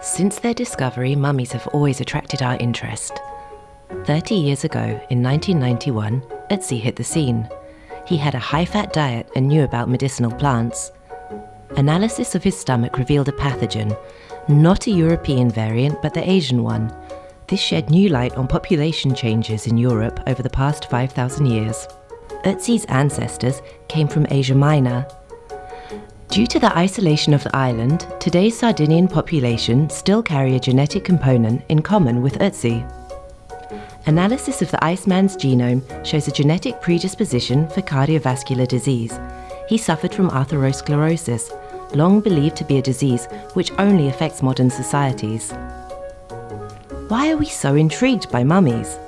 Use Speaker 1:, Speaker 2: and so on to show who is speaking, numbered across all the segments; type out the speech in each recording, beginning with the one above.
Speaker 1: Since their discovery, mummies have always attracted our interest. 30 years ago, in 1991, Ötzi hit the scene. He had a high-fat diet and knew about medicinal plants. Analysis of his stomach revealed a pathogen, not a European variant but the Asian one. This shed new light on population changes in Europe over the past 5,000 years. Ötzi's ancestors came from Asia Minor. Due to the isolation of the island, today's Sardinian population still carry a genetic component in common with Ötzi. Analysis of the Iceman's genome shows a genetic predisposition for cardiovascular disease. He suffered from atherosclerosis, long believed to be a disease which only affects modern societies. Why are we so intrigued by mummies?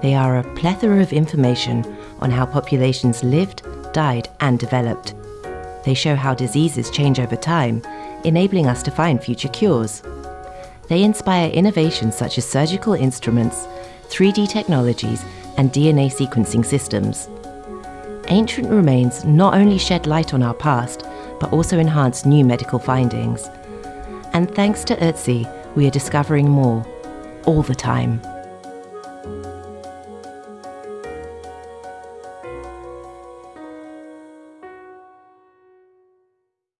Speaker 1: They are a plethora of information on how populations lived, died and developed. They show how diseases change over time, enabling us to find future cures. They inspire innovations such as surgical instruments, 3D technologies and DNA sequencing systems. Ancient remains not only shed light on our past, but also enhance new medical findings. And thanks to Ötzi, we are discovering more, all the time.